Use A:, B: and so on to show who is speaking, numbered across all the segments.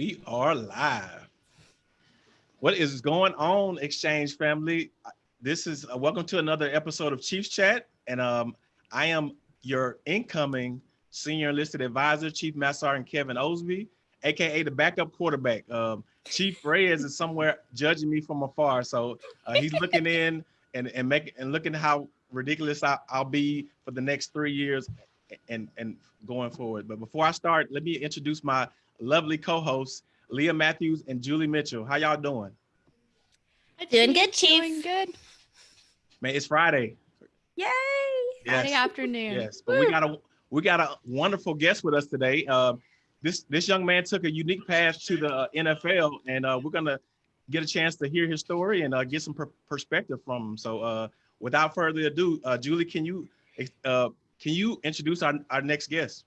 A: We are live. What is going on, Exchange family? This is uh, welcome to another episode of Chiefs Chat, and um, I am your incoming senior enlisted advisor, Chief Master Sergeant Kevin Osby, aka the backup quarterback. Um, Chief Reyes is somewhere judging me from afar, so uh, he's looking in and and making and looking how ridiculous I, I'll be for the next three years and and going forward. But before I start, let me introduce my lovely co-hosts, Leah Matthews and Julie Mitchell. How y'all doing?
B: I doing good, Chief.
C: Doing good.
A: Man, it's Friday.
B: Yay!
C: Friday afternoon.
A: Yes, but we got a we got a wonderful guest with us today. Uh, this this young man took a unique path to the uh, NFL, and uh, we're gonna get a chance to hear his story and uh, get some per perspective from him. So, uh, without further ado, uh, Julie, can you uh, can you introduce our, our next guest?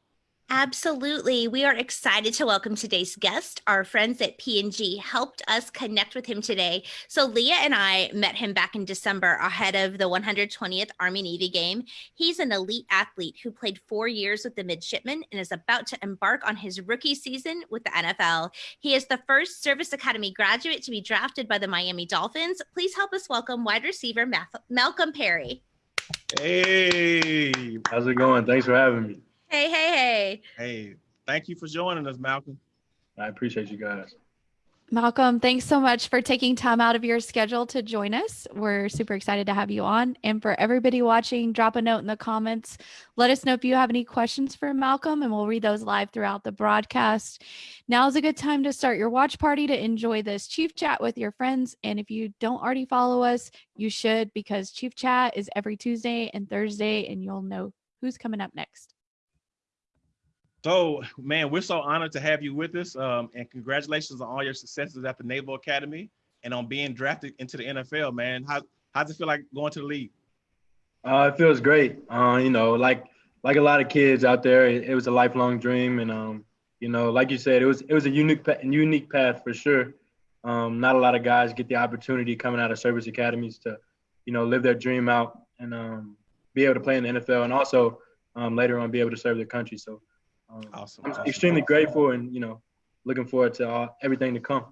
B: Absolutely. We are excited to welcome today's guest. Our friends at P&G helped us connect with him today. So Leah and I met him back in December ahead of the 120th Army Navy game. He's an elite athlete who played four years with the midshipmen and is about to embark on his rookie season with the NFL. He is the first Service Academy graduate to be drafted by the Miami Dolphins. Please help us welcome wide receiver Malcolm Perry.
A: Hey.
D: How's it going? Thanks for having me.
B: Hey, hey, hey.
A: Hey, thank you for joining us, Malcolm.
D: I appreciate you guys.
C: Malcolm, thanks so much for taking time out of your schedule to join us. We're super excited to have you on. And for everybody watching, drop a note in the comments. Let us know if you have any questions for Malcolm, and we'll read those live throughout the broadcast. Now is a good time to start your watch party to enjoy this Chief Chat with your friends. And if you don't already follow us, you should because Chief Chat is every Tuesday and Thursday, and you'll know who's coming up next.
A: So, man, we're so honored to have you with us, um, and congratulations on all your successes at the Naval Academy and on being drafted into the NFL. Man, how how's it feel like going to the league?
D: Uh, it feels great. Uh, you know, like like a lot of kids out there, it, it was a lifelong dream, and um, you know, like you said, it was it was a unique unique path for sure. Um, not a lot of guys get the opportunity coming out of service academies to, you know, live their dream out and um, be able to play in the NFL, and also um, later on be able to serve their country. So um, awesome. I'm awesome. extremely grateful and, you know, looking forward to everything to come.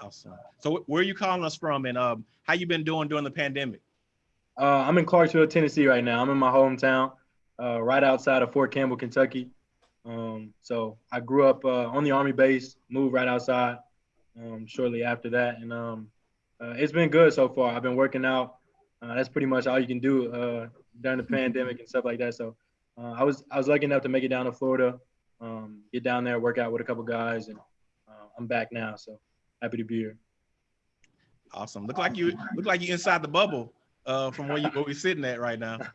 A: Awesome. So where are you calling us from and um, how you been doing during the pandemic?
D: Uh, I'm in Clarksville, Tennessee right now. I'm in my hometown, uh, right outside of Fort Campbell, Kentucky. Um, so I grew up uh, on the Army base, moved right outside um, shortly after that. And um, uh, it's been good so far. I've been working out. Uh, that's pretty much all you can do uh, during the pandemic and stuff like that. So I was I was lucky enough to make it down to Florida um, get down there, work out with a couple guys, and uh, I'm back now. So happy to be here.
A: Awesome. Look like you look like you inside the bubble uh, from where you where we're sitting at right now.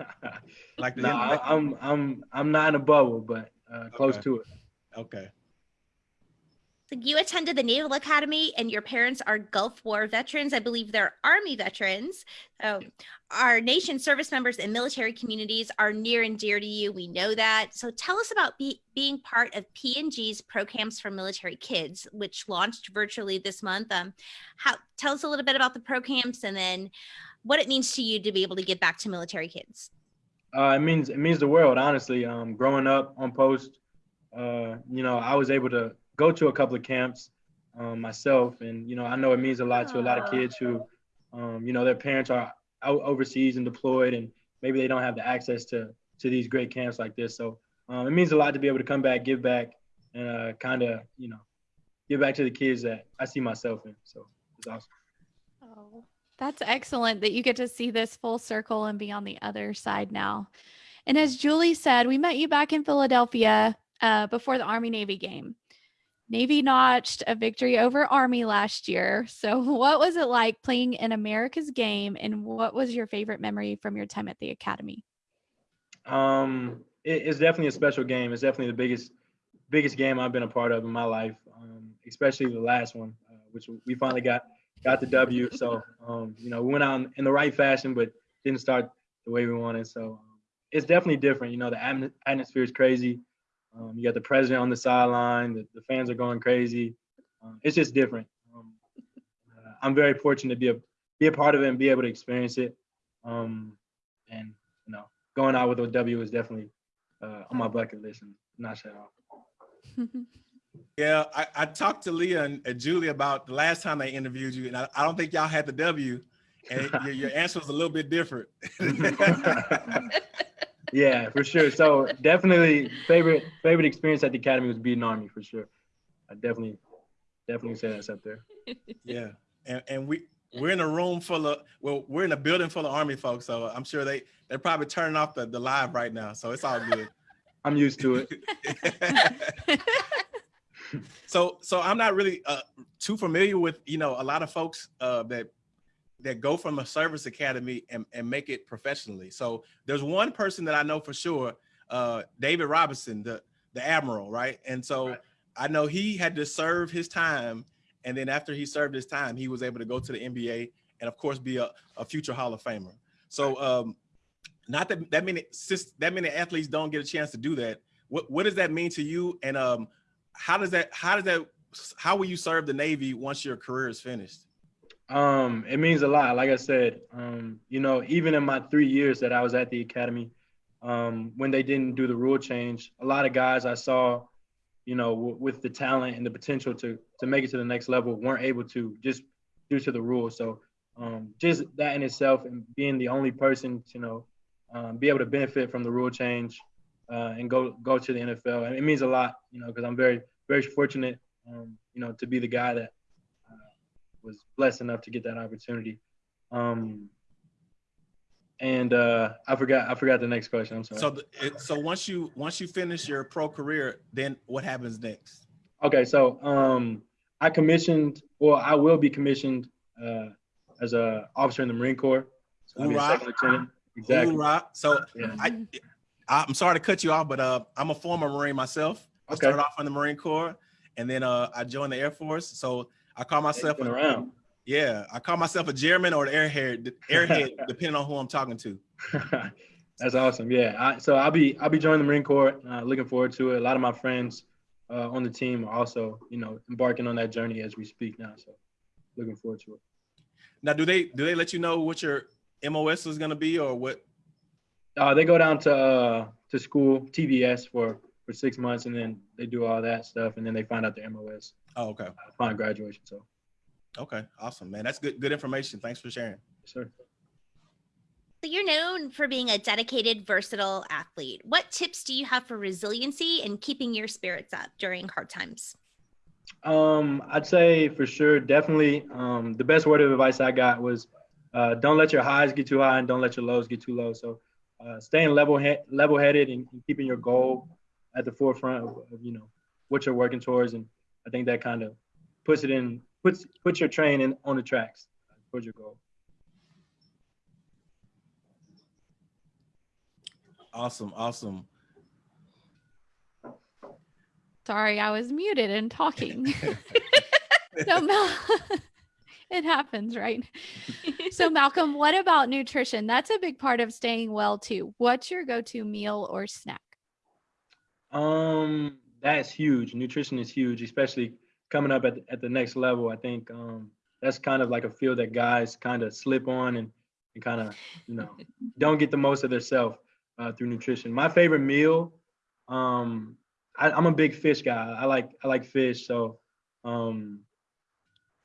D: Like the no, I'm I'm I'm not in a bubble, but uh, close
A: okay.
D: to it.
A: Okay.
B: So you attended the Naval Academy and your parents are Gulf War veterans. I believe they're Army veterans. So our nation service members and military communities are near and dear to you. We know that. So tell us about be, being part of P&G's Pro Camps for Military Kids, which launched virtually this month. Um, how, tell us a little bit about the Pro Camps and then what it means to you to be able to give back to military kids.
D: Uh, it means it means the world, honestly. Um, growing up on post, uh, you know, I was able to go to a couple of camps um, myself, and you know I know it means a lot to a lot of kids who, um, you know, their parents are out overseas and deployed, and maybe they don't have the access to to these great camps like this. So um, it means a lot to be able to come back, give back, and uh, kind of you know give back to the kids that I see myself in. So it's awesome.
C: Oh, that's excellent that you get to see this full circle and be on the other side now. And as Julie said, we met you back in Philadelphia uh, before the Army Navy game. Navy notched a victory over Army last year. So, what was it like playing in America's game, and what was your favorite memory from your time at the academy?
D: Um, it, it's definitely a special game. It's definitely the biggest, biggest game I've been a part of in my life, um, especially the last one, uh, which we finally got got the W. So, um, you know, we went out in the right fashion, but didn't start the way we wanted. So, um, it's definitely different. You know, the atmosphere is crazy. Um, you got the president on the sideline. The, the fans are going crazy. Um, it's just different. Um, uh, I'm very fortunate to be a be a part of it and be able to experience it. Um, and you know, going out with a W is definitely uh, on my bucket list and not shut off.
A: Yeah, I, I talked to Leah and, and Julie about the last time they interviewed you, and I, I don't think y'all had the W, and your, your answer was a little bit different.
D: yeah, for sure. So definitely favorite favorite experience at the academy was beating Army for sure. I definitely definitely say that's up there.
A: Yeah, and and we we're in a room full of well, we're in a building full of Army folks, so I'm sure they they're probably turning off the, the live right now, so it's all good.
D: I'm used to it.
A: so so I'm not really uh, too familiar with you know a lot of folks uh, that that go from a service academy and, and make it professionally. So there's one person that I know for sure, uh, David Robinson, the the admiral, right? And so right. I know he had to serve his time, and then after he served his time, he was able to go to the NBA and of course be a, a future Hall of Famer. So um, not that that many since that many athletes don't get a chance to do that. What what does that mean to you? And um, how does that how does that how will you serve the Navy once your career is finished?
D: Um, it means a lot. Like I said, um, you know, even in my three years that I was at the academy, um, when they didn't do the rule change, a lot of guys I saw, you know, w- with the talent and the potential to to make it to the next level weren't able to just due to the rules. So um, just that in itself and being the only person to you know um, be able to benefit from the rule change uh, and go go to the NFL. And it means a lot, you know, because I'm very very fortunate, um, you know, to be the guy that was blessed enough to get that opportunity. Um, and uh, I forgot I forgot the next question. I'm sorry.
A: So the, it, so once you once you finish your pro career, then what happens next?
D: Okay, so um, I commissioned, or I will be commissioned uh, as a officer in the Marine Corps. So I'll be a second lieutenant.
A: Exactly. Hoorah. So yeah. I, I'm sorry to cut you off, but uh, I'm a former Marine myself. I okay. started off in the Marine Corps, and then uh, I joined the Air Force. So I call myself
D: a, around.
A: Yeah, I call myself a German or the airhead, airhead, depending on who I'm talking to.
D: That's awesome. Yeah. I, so I'll be I'll be joining the Marine Corps. Uh, looking forward to it. A lot of my friends uh, on the team are also, you know, embarking on that journey as we speak now. So looking forward to it.
A: Now, do they do they let you know what your MOS is going to be, or what?
D: Uh, they go down to uh, to school TBS for for six months, and then they do all that stuff, and then they find out their MOS.
A: Oh, okay.
D: Upon graduation, so.
A: Okay, awesome, man. That's good. Good information. Thanks for sharing.
D: Yes, sir.
B: So you're known for being a dedicated, versatile athlete. What tips do you have for resiliency and keeping your spirits up during hard times?
D: Um, I'd say for sure, definitely. Um, the best word of advice I got was uh, don't let your highs get too high and don't let your lows get too low. So uh, staying level he- level headed and, and, keeping your goal at the forefront of, of, you know what you're working towards, and I think that kind of puts it in puts puts your train in on the tracks towards your goal.
A: Awesome, awesome.
C: Sorry, I was muted and talking. so Mel, it happens, right? so Malcolm, what about nutrition? That's a big part of staying well too. What's your go-to meal or snack?
D: Um, that's huge. Nutrition is huge, especially coming up at the, at the next level. I think um, that's kind of like a field that guys kind of slip on and, and kind of you know don't get the most of themselves uh, through nutrition. My favorite meal, um, I, am a big fish guy. I like I like fish, so um,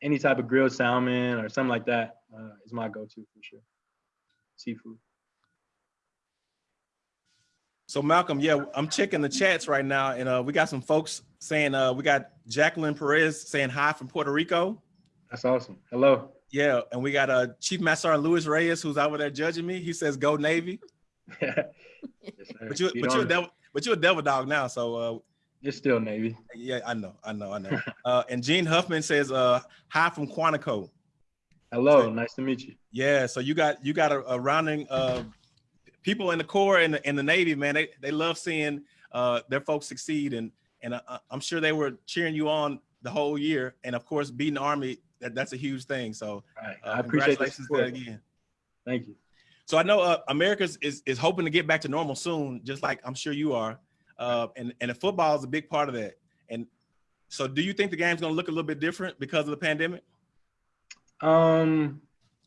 D: any type of grilled salmon or something like that uh, is my go-to for sure. Seafood.
A: So Malcolm, yeah, I'm checking the chats right now, and uh, we got some folks saying uh, we got Jacqueline Perez saying hi from Puerto Rico.
D: That's awesome. Hello.
A: Yeah, and we got uh, Chief Master Luis Reyes who's over there judging me. He says, "Go Navy." yes, but you, but you're a devil, but you're a devil dog now, so uh,
D: you're still Navy.
A: Yeah, I know, I know, I know. uh, and Gene Huffman says, uh, "Hi from Quantico."
D: Hello, so, nice to meet you.
A: Yeah, so you got you got a, a rounding uh, people in the Corps and the, in the Navy, man. They they love seeing uh, their folks succeed, and and uh, I'm sure they were cheering you on the whole year. And of course, beating the Army, that, that's a huge thing. So,
D: right. uh, I appreciate congratulations that
A: again.
D: Thank you.
A: So I know uh, America's is is hoping to get back to normal soon, just like I'm sure you are. Uh, and and football is a big part of that. And so, do you think the game's going to look a little bit different because of the pandemic?
D: Um,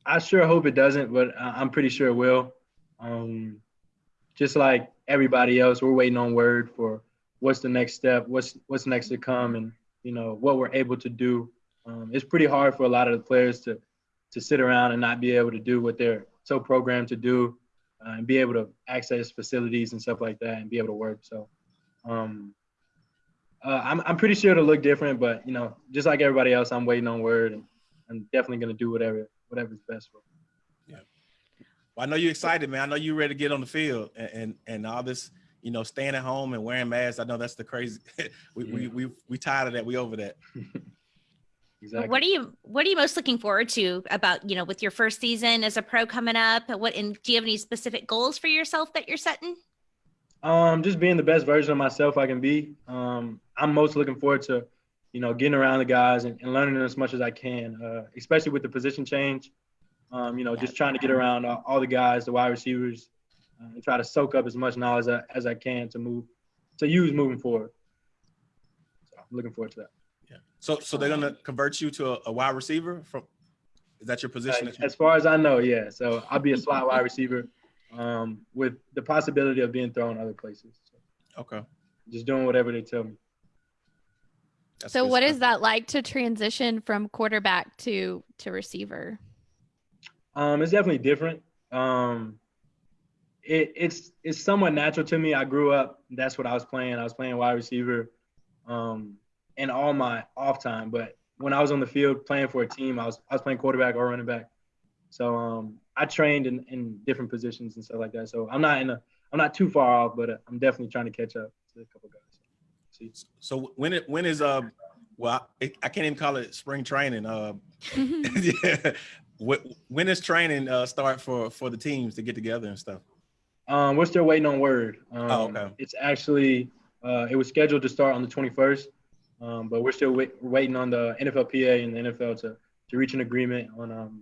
D: I sure hope it doesn't, but I'm pretty sure it will. Um, just like everybody else, we're waiting on word for what's the next step, what's what's next to come, and you know what we're able to do. Um, it's pretty hard for a lot of the players to to sit around and not be able to do what they're so programmed to do, uh, and be able to access facilities and stuff like that, and be able to work. So, um, uh, I'm I'm pretty sure it'll look different, but you know, just like everybody else, I'm waiting on word, and I'm definitely gonna do whatever whatever's best for. Me.
A: Yeah. Well, I know you're excited, man. I know you're ready to get on the field, and and, and all this, you know, staying at home and wearing masks. I know that's the crazy. we, yeah. we we we tired of that. We over that.
B: exactly. What are you What are you most looking forward to about you know with your first season as a pro coming up? What and do you have any specific goals for yourself that you're setting?
D: Um, just being the best version of myself I can be. Um, I'm most looking forward to, you know, getting around the guys and, and learning as much as I can, uh, especially with the position change. Um, you know, just trying to get around all, all the guys, the wide receivers, uh, and try to soak up as much knowledge as, as I can to move, to use moving forward. So I'm looking forward to that.
A: Yeah. So, so they're gonna convert you to a, a wide receiver from? Is that your position? Uh,
D: that as far as I know, yeah. So I'll be a slot wide receiver um, with the possibility of being thrown other places. So
A: okay.
D: Just doing whatever they tell me.
C: That's so what stuff. is that like to transition from quarterback to to receiver?
D: Um, it's definitely different. Um, it, it's it's somewhat natural to me. I grew up. That's what I was playing. I was playing wide receiver, um, in all my off time. But when I was on the field playing for a team, I was I was playing quarterback or running back. So um, I trained in, in different positions and stuff like that. So I'm not in a I'm not too far off, but uh, I'm definitely trying to catch up to a couple guys.
A: See. So when it when is uh well I, I can't even call it spring training. Uh, yeah. When does training uh, start for for the teams to get together and stuff?
D: Um, we're still waiting on word. Um,
A: oh, okay.
D: It's actually uh, it was scheduled to start on the 21st, um, but we're still wait, waiting on the NFLPA and the NFL to to reach an agreement on um,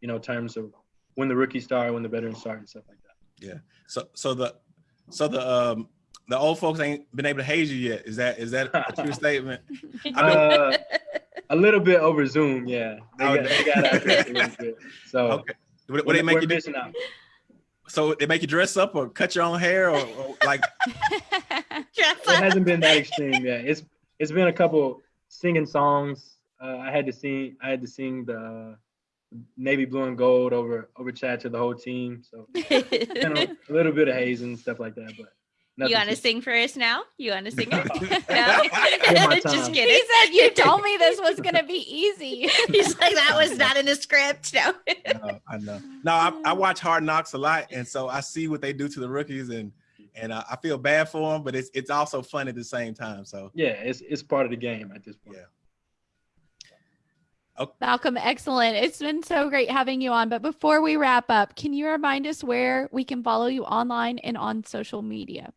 D: you know terms of when the rookies start, when the veterans start, and stuff like that.
A: Yeah. So so the so the um the old folks ain't been able to haze you yet. Is that is that a true statement?
D: I mean, uh, a little bit over Zoom, yeah. They got, they got a little bit. So okay.
A: What, what they make you do? Out. So they make you dress up or cut your own hair or, or like
D: it hasn't been that extreme yet. It's it's been a couple singing songs. Uh, I had to sing I had to sing the navy blue and gold over over chat to the whole team. So a, a, little bit of hazing and stuff like that, but.
B: You want to sing for us now? You want to sing it? no,
C: just kidding. He said you told me this was gonna be easy.
B: He's like that was not in the script. No,
A: no I know. No, I, I, watch Hard Knocks a lot, and so I see what they do to the rookies, and and uh, I feel bad for them, but it's it's also fun at the same time. So
D: yeah, it's it's part of the game at this point.
A: Yeah.
C: Okay. Malcolm, excellent. It's been so great having you on. But before we wrap up, can you remind us where we can follow you online and on social media?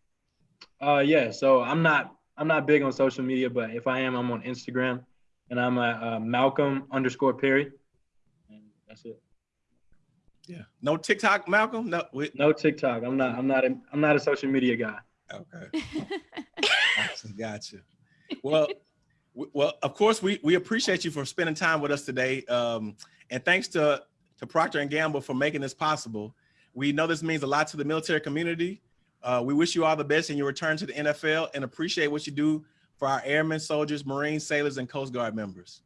D: Uh, yeah. So I'm not I'm not big on social media, but if I am, I'm on Instagram, and I'm at uh, Malcolm underscore Perry, and that's it.
A: Yeah. No TikTok, Malcolm. No.
D: We... No TikTok. I'm not. I'm not. A, I'm not a social media guy.
A: Okay. gotcha. Gotcha. Well well, of course, we, we appreciate you for spending time with us today. Um, and thanks to, to Procter & Gamble for making this possible. We know this means a lot to the military community. Uh, we wish you all the best in your return to the NFL and appreciate what you do for our airmen, soldiers, Marines, sailors, and Coast Guard members.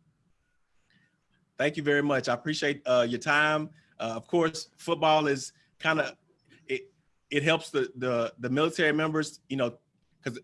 A: Thank you very much. I appreciate uh, your time. Uh, of course, football is kind of, it, it helps the, the, the military members, you know, because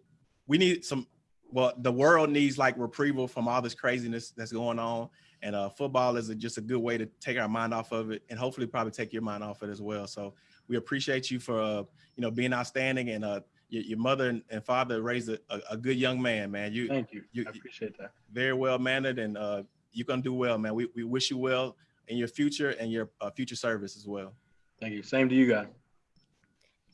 A: we need some well, the world needs like reprieval from all this craziness that's going on. And uh, football is a, just a good way to take our mind off of it and hopefully probably take your mind off it as well. So we appreciate you for, uh, you know, being outstanding and uh, your, your mother and father raised a, a, good young man, man.
D: You, Thank you. you I appreciate that.
A: Very well mannered and uh, you're going to do well, man. We, we wish you well in your future and your uh, future service as well.
D: Thank you. Same to you guys.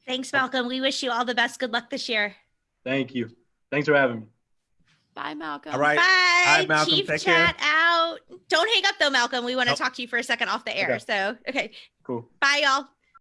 B: Thanks, Malcolm. We wish you all the best. Good luck this year.
D: Thank you. Thanks for having me.
C: Bye, Malcolm.
A: All right.
B: Bye.
A: Hi, Malcolm.
B: Chief
A: Take
B: chat
A: care.
B: out. Don't hang up though, Malcolm. We want to talk to you for a second off the air. Okay. So, okay.
D: Cool.
B: Bye, y'all.